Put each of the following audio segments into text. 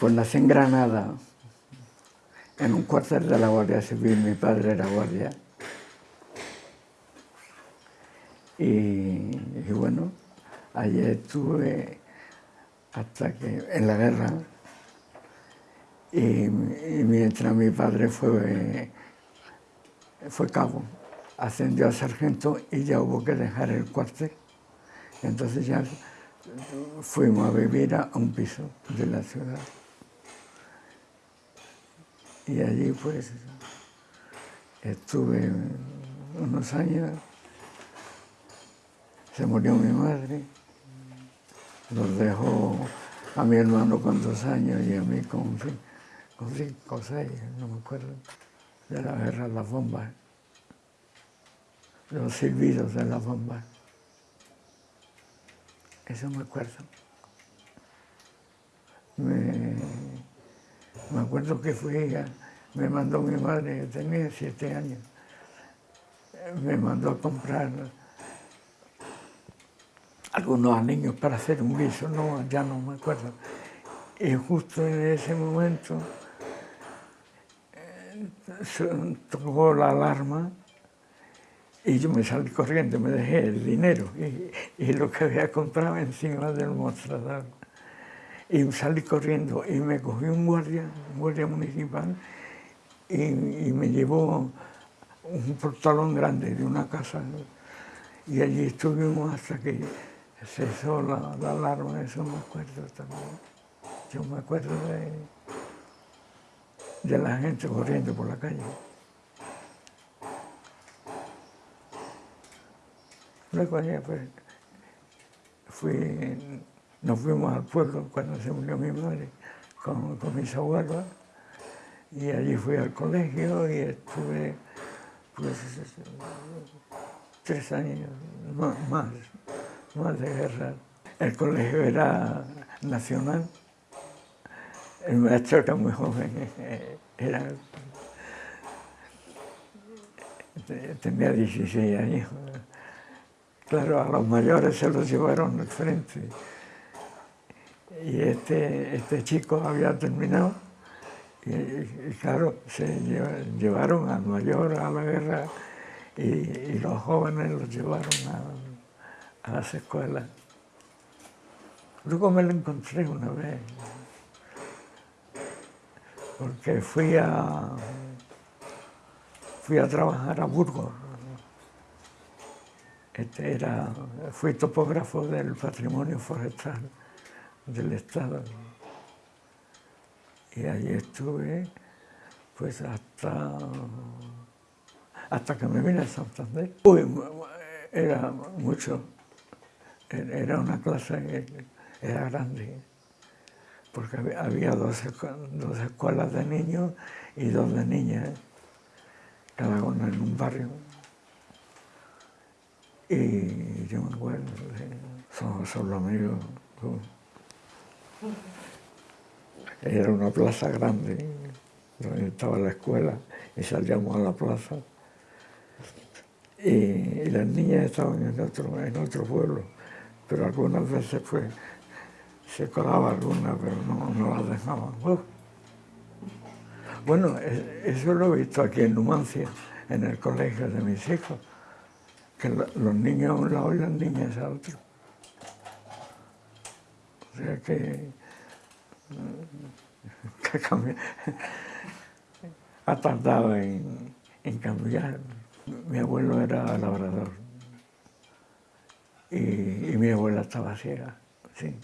Pues nací en Granada, en un cuartel de la Guardia Civil, mi padre era guardia. Y, bueno, allí estuve hasta que en la guerra y, mientras mi padre fue, fue cabo, ascendió a sargento y ya hubo que dejar el cuartel. Entonces ya fuimos a vivir a un piso de la ciudad. Y allí pues estuve unos años, se murió mi madre, nos dejó a mi hermano con dos años y a mí con, con cinco o seis, no me acuerdo, de la guerra de las bombas, los silbidos de las bombas. Eso me acuerdo. Me, me acuerdo que fui, me mandó mi madre, tenía siete años, me mandó a comprar algunos niños para hacer un guiso, no, ya no me acuerdo. Y justo en ese momento eh, tocó la alarma y yo me salí corriendo, me dejé el dinero y, lo que había comprado encima del mostrador. Y salí corriendo y me cogió un guardia, un guardia municipal, y, me llevó un portalón grande de una casa. Y allí estuvimos hasta que cesó la, la alarma, eso me acuerdo también. Yo me acuerdo de, de la gente corriendo por la calle. Luego ya pues, fui, nos fuimos al pueblo cuando se murió mi madre con, con mis abuelos y allí fui al colegio y estuve pues, tres años más, más de guerra. El colegio era nacional, el maestro era muy joven, era, tenía 16 años. Claro, a los mayores se los llevaron al frente. Y este, este chico había terminado y, claro, se llevaron al mayor a la guerra y, los jóvenes los llevaron a, a, las escuelas. Luego me lo encontré una vez, porque fui a, fui a trabajar a Burgos este era, fui topógrafo del patrimonio forestal del Estado. Y allí estuve pues hasta, hasta que me vine a Santander. Uy, era mucho, era una clase, era grande, porque había dos, dos escuelas de niños y dos de niñas, cada una en un barrio. Y yo me acuerdo, son, los amigos. Era una plaza grande, donde estaba la escuela, y salíamos a la plaza. Y, las niñas estaban en otro, en otro pueblo, pero algunas veces pues se colaba alguna, pero no, no las dejaban. Bueno, e, eso lo he visto aquí en Numancia, en el colegio de mis hijos que los niños a un lado y las niñas a otro. Sea que, ha tardado en, cambiar. Mi abuelo era labrador y, mi abuela estaba ciega, sí.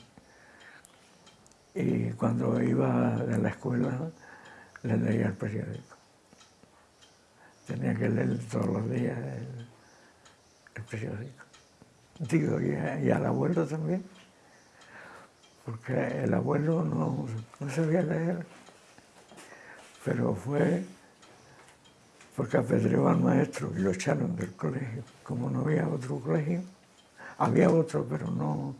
Y cuando iba de la escuela le leía el periódico. Tenía que leer todos los días el periódico. Digo, y, al abuelo también, porque el abuelo no, no sabía leer, pero fue porque apedreó al maestro y lo echaron del colegio. Como no había otro colegio, había otro, pero no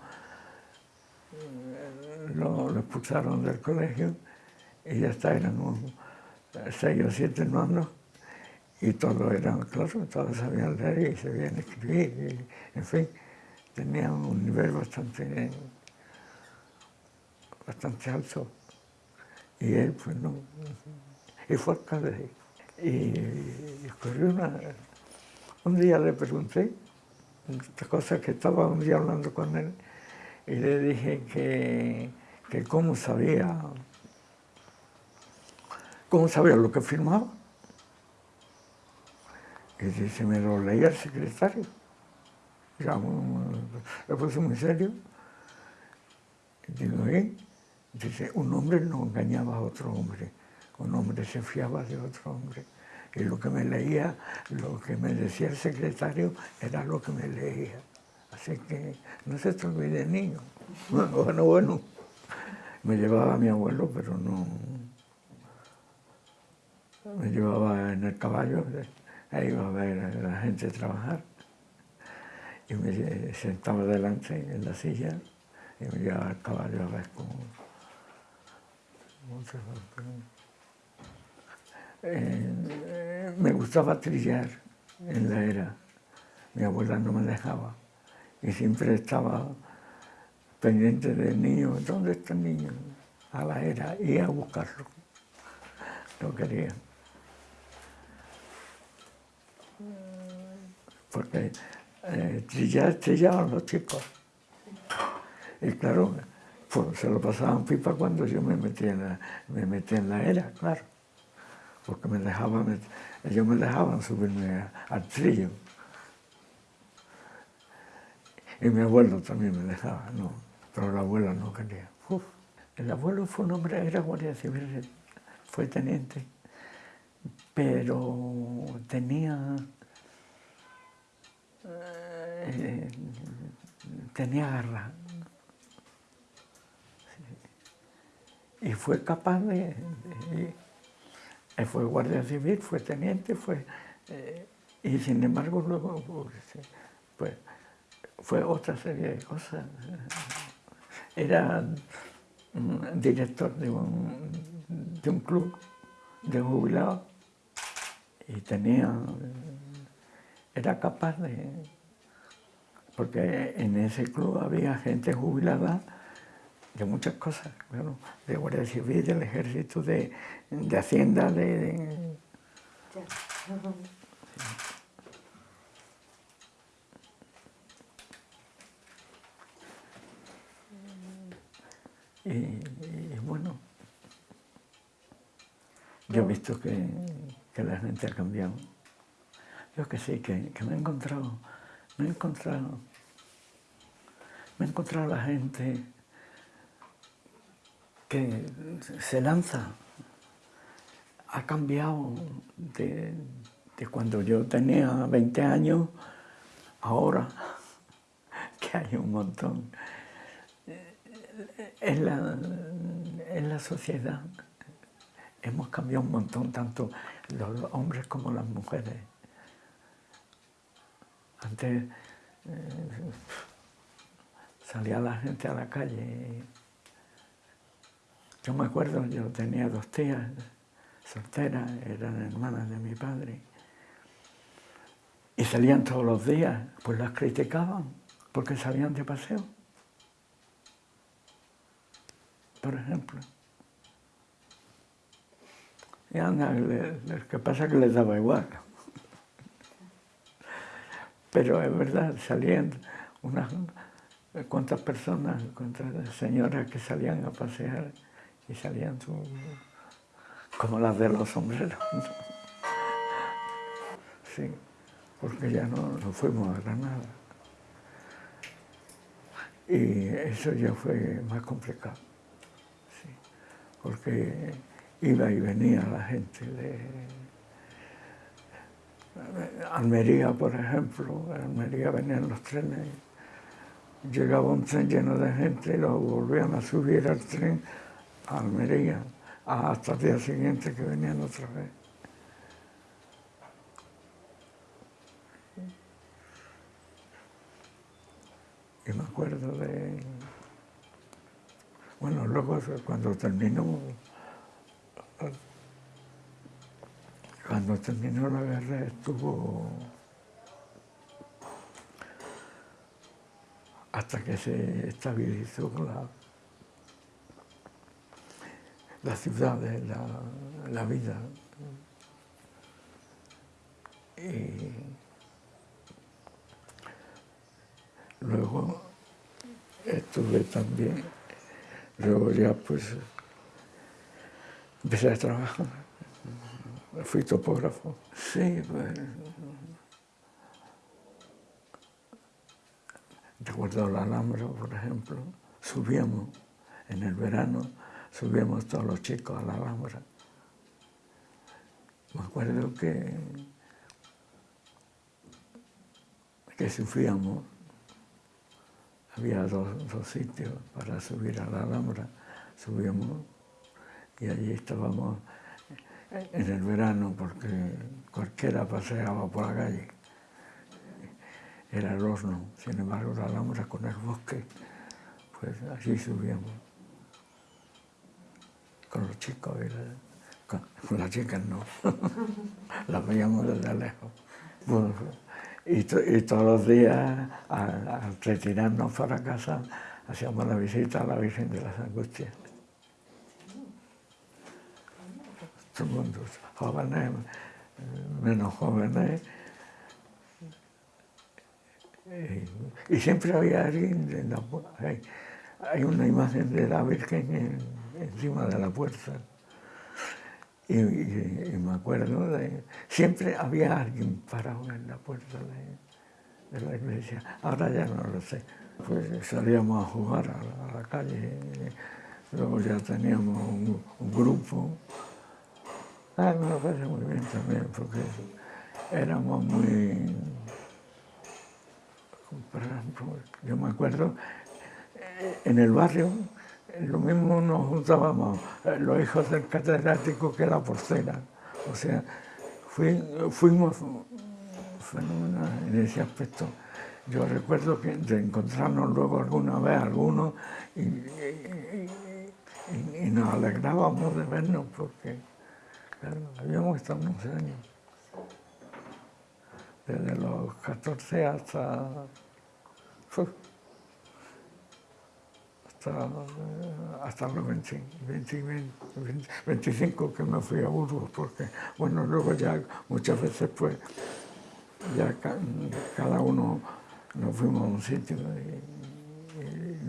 lo, expulsaron del colegio y ya está, eran seis o siete hermanos y todos eran, claro, todos sabían leer y sabían escribir, en fin, tenían un nivel bastante, bastante alto. Y él, pues no, y fue alcalde. Y, y ocurrió una... Un día le pregunté, esta cosa que estaba un día hablando con él, y le dije que, que cómo sabía, cómo sabía lo que firmaba. Y dice, me lo leía el secretario. Ya, le puse muy serio. Y digo, ¿eh? Dice, un hombre no engañaba a otro hombre, un hombre se fiaba de otro hombre. Y lo que me leía, lo que me decía el secretario, era lo que me leía. Así que no se te olvide, niño. Bueno, bueno. Me llevaba a mi abuelo, pero no... Me llevaba en el caballo, ahí iba a ver a la gente trabajar. Y me sentaba delante en la silla y me llevaba al caballo a ver cómo... Eh, me gustaba trillar en la era. Mi abuela no me dejaba y siempre estaba pendiente del niño. ¿Dónde está el niño? A la era, y a buscarlo. No quería. Porque eh, trillar, trillaban los chicos. Y claro, pues, se lo pasaban pipa cuando yo me metí en la, me metí en la era, claro. Porque me dejaban, ellos me dejaban subirme al trillo. Y mi abuelo también me dejaba, no, pero la abuela no quería. El abuelo fue un hombre, era guardia civil, fue teniente, pero tenía, eh, tenía garra. Y fue capaz de, él fue guardia civil, fue teniente, fue... Eh, y sin embargo luego pues, pues, fue otra serie de cosas. Era director de un, de un club de jubilados y tenía... Era capaz de... Porque en ese club había gente jubilada de muchas cosas, bueno, de Guardia Civil, del Ejército, de, de Hacienda, de... Y, bueno, yo he visto que, que, la gente ha cambiado. Yo que sí, que me he encontrado, me he encontrado, me he encontrado la gente se lanza ha cambiado de, cuando yo tenía 20 años, ahora que hay un montón. En la, en la sociedad hemos cambiado un montón, tanto los hombres como las mujeres. Antes eh, salía la gente a la calle yo me acuerdo, yo tenía dos tías solteras, eran hermanas de mi padre, y salían todos los días, pues las criticaban porque salían de paseo, por ejemplo. Y anda, lo que pasa es que les daba igual. Pero es verdad, salían unas cuantas personas, cuantas señoras que salían a pasear y salían como las de los sombreros. Sí, porque ya no, fuimos a Granada. Y eso ya fue más complicado, porque iba y venía la gente de Almería, por ejemplo, en Almería venían los trenes, llegaba un tren lleno de gente y lo volvían a subir al tren Almería hasta el día siguiente que venían otra vez. Y me acuerdo de... Bueno, luego cuando terminó... Cuando terminó la guerra estuvo... Hasta que se estabilizó la, la ciudad, la, vida. Y luego estuve también, luego ya pues empecé a trabajar, fui topógrafo. Sí, pues, recuerdo la Alhambra, por ejemplo, subíamos en el verano, subíamos todos los chicos a la Alhambra. Me acuerdo que, que sufríamos, había dos, sitios para subir a la Alhambra, subíamos y allí estábamos en el verano porque cualquiera paseaba por la calle. Era el horno, sin embargo la Alhambra con el bosque, pues allí subíamos con los chicos y con, las chicas no, las veíamos desde lejos. y, todos los días, al, retirarnos para casa, hacíamos la visita a la Virgen de las Angustias. Todo el mundo, jóvenes, menos jóvenes, y, siempre había alguien, hay, hay, una imagen de la Virgen encima de la puerta. Y, me acuerdo. Siempre había alguien parado en la puerta de, la iglesia. Ahora ya no lo sé. Pues salíamos a jugar a la, calle. luego ya teníamos un, grupo. Ah, me lo parece muy bien también, porque éramos muy... Ejemplo, yo me acuerdo, eh, en el barrio lo mismo nos juntábamos eh, los hijos del catedrático que la porcela. O sea, fuimos fenomenales en ese aspecto. Yo recuerdo que de encontrarnos luego alguna vez algunos y, nos alegrábamos de vernos porque, habíamos estado unos años. Desde los 14 hasta hasta, los 25 que me fui a Burgos, porque, bueno, luego ya muchas veces pues, ya cada uno nos fuimos a un sitio y,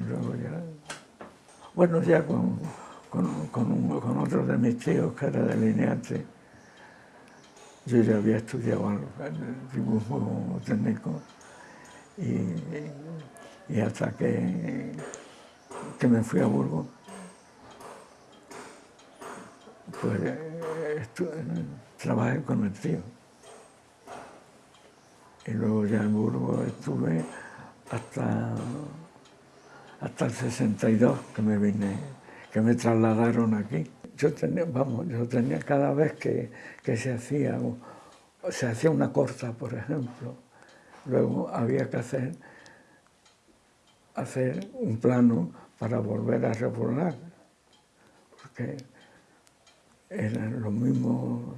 luego ya, bueno, ya con, con, otro de mis tíos que era delineante, yo ya había estudiado el dibujo técnico y, y hasta que que me fui a Burgos, pues trabajé con el tío. Y luego ya en Burgos estuve hasta, hasta el 62 que me vine, que me trasladaron aquí. Yo tenía, yo tenía cada vez que, se hacía, se hacía una corta, por ejemplo, luego había que hacer, hacer un plano para volver a repoblar, porque eran los mismos,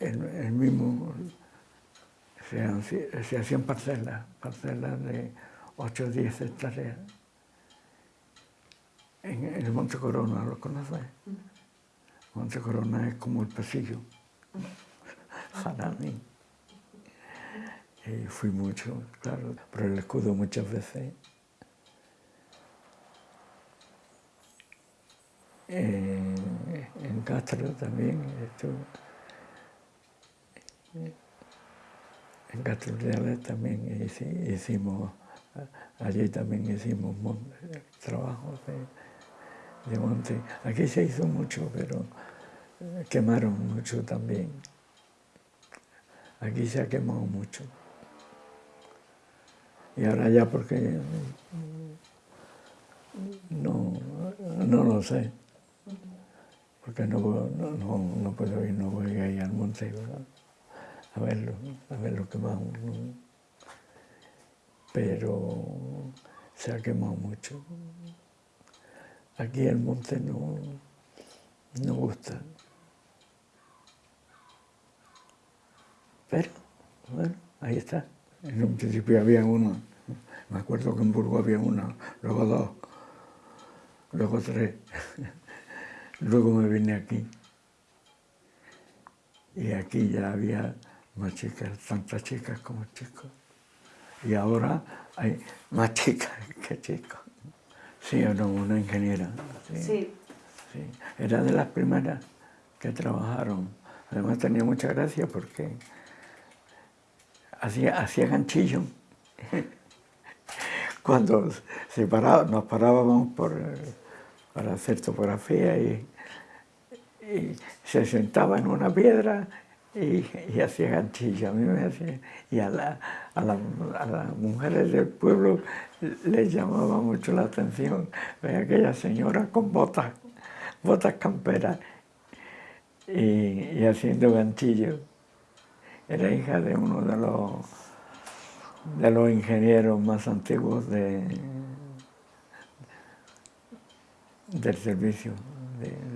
el, mismo, se, hacían parcelas, parcelas de 8 o 10 hectáreas. En, el Monte Corona, ¿lo conoces? Monte Corona es como el pasillo. Hanami. Y fui mucho, claro, por el escudo muchas veces. en Castro también estuve. En Castro Reales también hicimos, allí también hicimos trabajos de, de monte. Aquí se hizo mucho, pero quemaron mucho también. Aquí se ha quemado mucho. Y ahora ya porque no, no lo sé. Porque no, no, no puedo ir, no voy a ir al monte a verlo, a ver lo que más Pero se ha quemado mucho. Aquí el monte no, no gusta. Pero, bueno, ahí está. En un principio había uno, me acuerdo que en Burgos había uno, luego dos. luego tres, luego me vine aquí. Y aquí ya había más chicas, tantas chicas como chicos. Y ahora hay más chicas que chicos. Sí, era una ingeniera. Sí. sí. Era de las primeras que trabajaron. Además tenía mucha gracia porque hacía, hacía ganchillo. Cuando se nos parábamos por, para hacer topografía y, se sentaba en una piedra y, hacía ganchillo, a mí me hacía, y a, la, a, las mujeres del pueblo les llamaba mucho la atención aquella señora con botas, botas camperas y, haciendo ganchillo. Era hija de uno de los, de los ingenieros más antiguos de, del servicio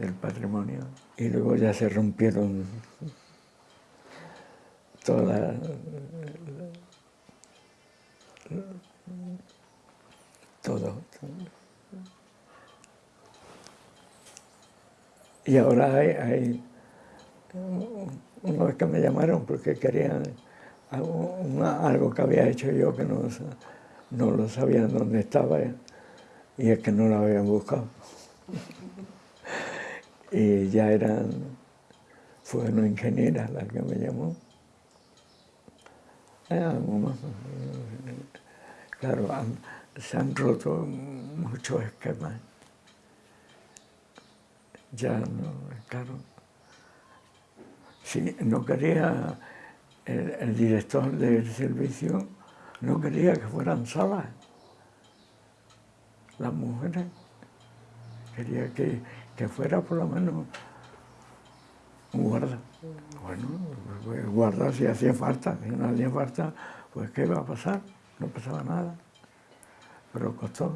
del patrimonio. Y luego ya se rompieron toda todo, Y ahora hay, hay unos que me llamaron porque querían algo, que había hecho yo que no, no lo sabían dónde estaba y es que no lo habían buscado. y ya eran, fue una ingeniera la que me llamó. Claro, se han roto muchos esquemas. Ya no, claro. Si no quería, el, director del servicio no quería que fueran solas las mujeres. Quería que, que fuera por lo menos guarda. Bueno, pues guarda si hacía falta, si no hacía falta, pues ¿qué iba a pasar? No pasaba nada. Pero costó,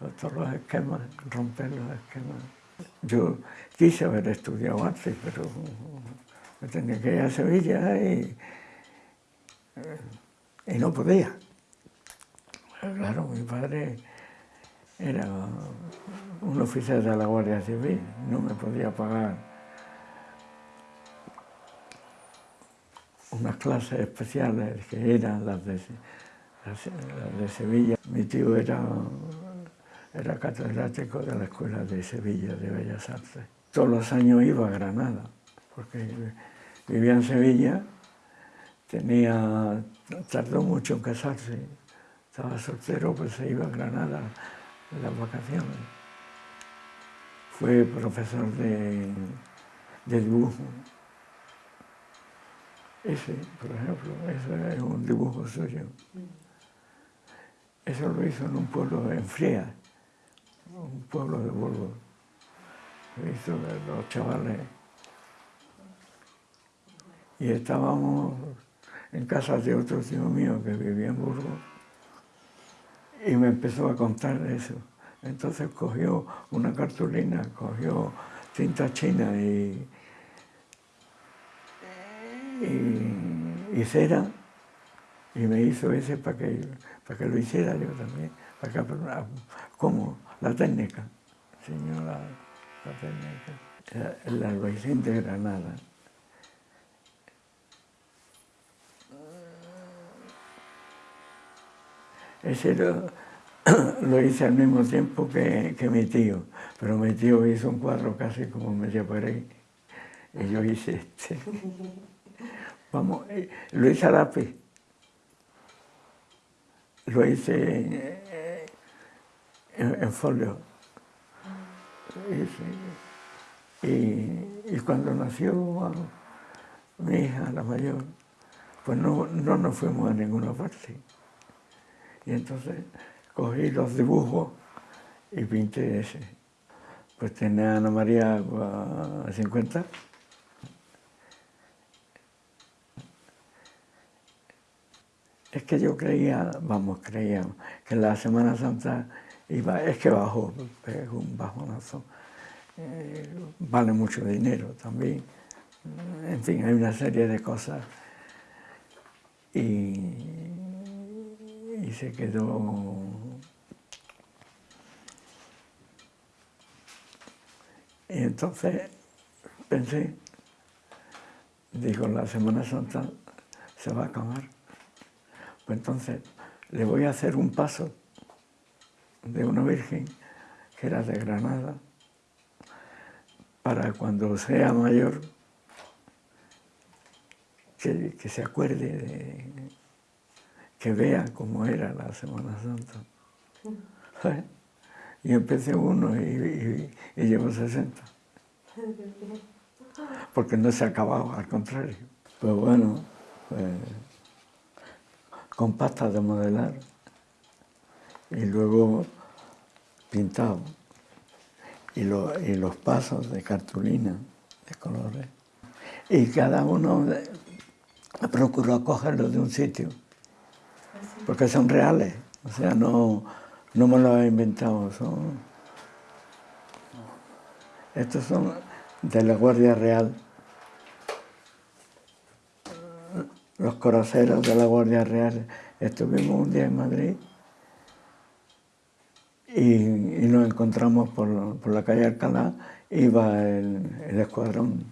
costó los esquemas, romper los esquemas. Yo quise haber estudiado arte, pero me tenía que ir a Sevilla y, y no podía. Claro, mi padre era un oficial de la Guardia Civil, no me podía pagar unas clases especiales que eran las de Sevilla. Mi tío era, era catedrático de la Escuela de Sevilla de Bellas Artes. Todos los años iba a Granada, porque vivía en Sevilla, tardó mucho en casarse, estaba soltero, pues se iba a Granada en las vacaciones. Fue profesor de, dibujo. Ese, por ejemplo, ese es un dibujo suyo. Eso lo hizo en un pueblo en Fría, un pueblo de Burgos. Hizo los chavales. Y estábamos en casa de otro tío mío que vivía en Burgos y me empezó a contar eso. Entonces cogió una cartulina, cogió cinta china y, y, cera y me hizo ese para que, para que lo hiciera yo también, para que, ¿cómo? La técnica, señora, la técnica. El albaicín de Granada. Ese lo, hice al mismo tiempo que, mi tío, pero mi tío hizo un cuadro casi como por ahí, y yo hice este. Vamos, eh, lo hice a lápiz, lo hice en, folio. Y, cuando nació mi hija, la mayor, pues no, no nos fuimos a ninguna parte. Y entonces cogí los dibujos y pinté ese. Pues tenía Ana María a 50. Es que yo creía, vamos, creía que la Semana Santa iba, es que bajó, es un bajonazo. Eh, vale mucho dinero también. En fin, hay una serie de cosas. Y y se quedó Y entonces pensé, digo, la Semana Santa se va a acabar. Pues entonces le voy a hacer un paso de una virgen que era de Granada, para cuando sea mayor que, se acuerde, de, que vea cómo era la Semana Santa. ¿Eh? Y empecé uno y, llevo 60. Porque no se ha acabado, al contrario. Pues bueno, pues, con pasta de modelar y luego pintado. Y, los pasos de cartulina, de colores. Y cada uno procuró cogerlos de un sitio, porque son reales, o sea, no, no me lo he inventado, son... Estos son de la Guardia Real, los coraceros de la Guardia Real. Estuvimos un día en Madrid y, nos encontramos por, la calle Alcalá, iba el, el escuadrón.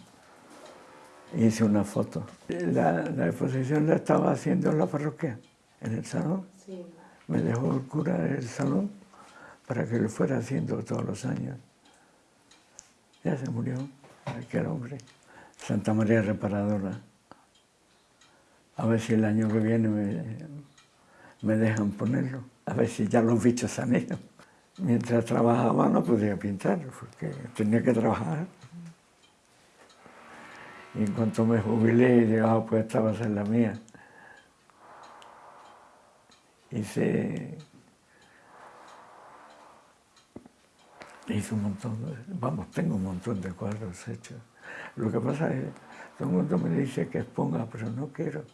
Hice una foto. La, exposición la estaba haciendo en la parroquia, en el salón. Me dejó el cura el salón para que lo fuera haciendo todos los años. Ya se murió, aquel hombre. Santa María Reparadora. A ver si el año que viene me, me dejan ponerlo. A ver si ya los bichos han ido. Mientras trabajaba no podía pintar, porque tenía que trabajar. Y en cuanto me jubilé, dije, ah, pues esta va a ser la mía. Hice, hice un montón, de, vamos, tengo un montón de cuadros hechos. Lo que pasa es todo el mundo me dice que exponga, pero no quiero.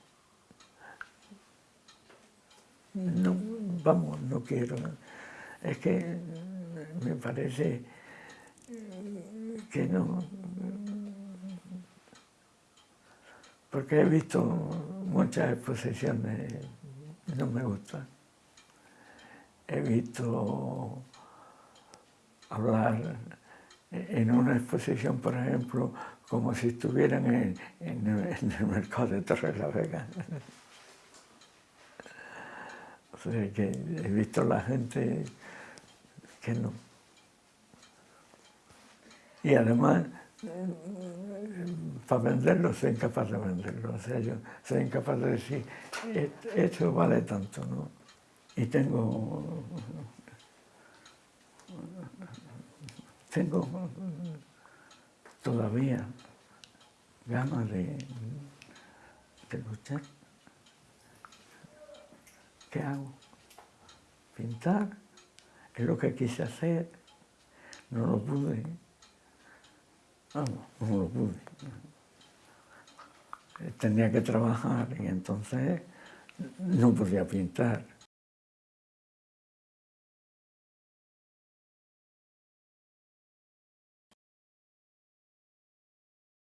No, vamos, no quiero. Es que me parece que no... Porque he visto muchas exposiciones, no me gusta. He visto hablar en una exposición, por ejemplo, como si estuvieran en, el, mercado de Torres la Vega. O sea que he visto la gente que no. Y además, para venderlo soy incapaz de venderlo. O sea, yo soy incapaz de decir, esto vale tanto, ¿no? Y tengo... Tengo todavía ganas de, de luchar. ¿Qué hago? Pintar, es lo que quise hacer, no lo pude. Vamos, no lo pude. Tenía que trabajar y entonces no podía pintar.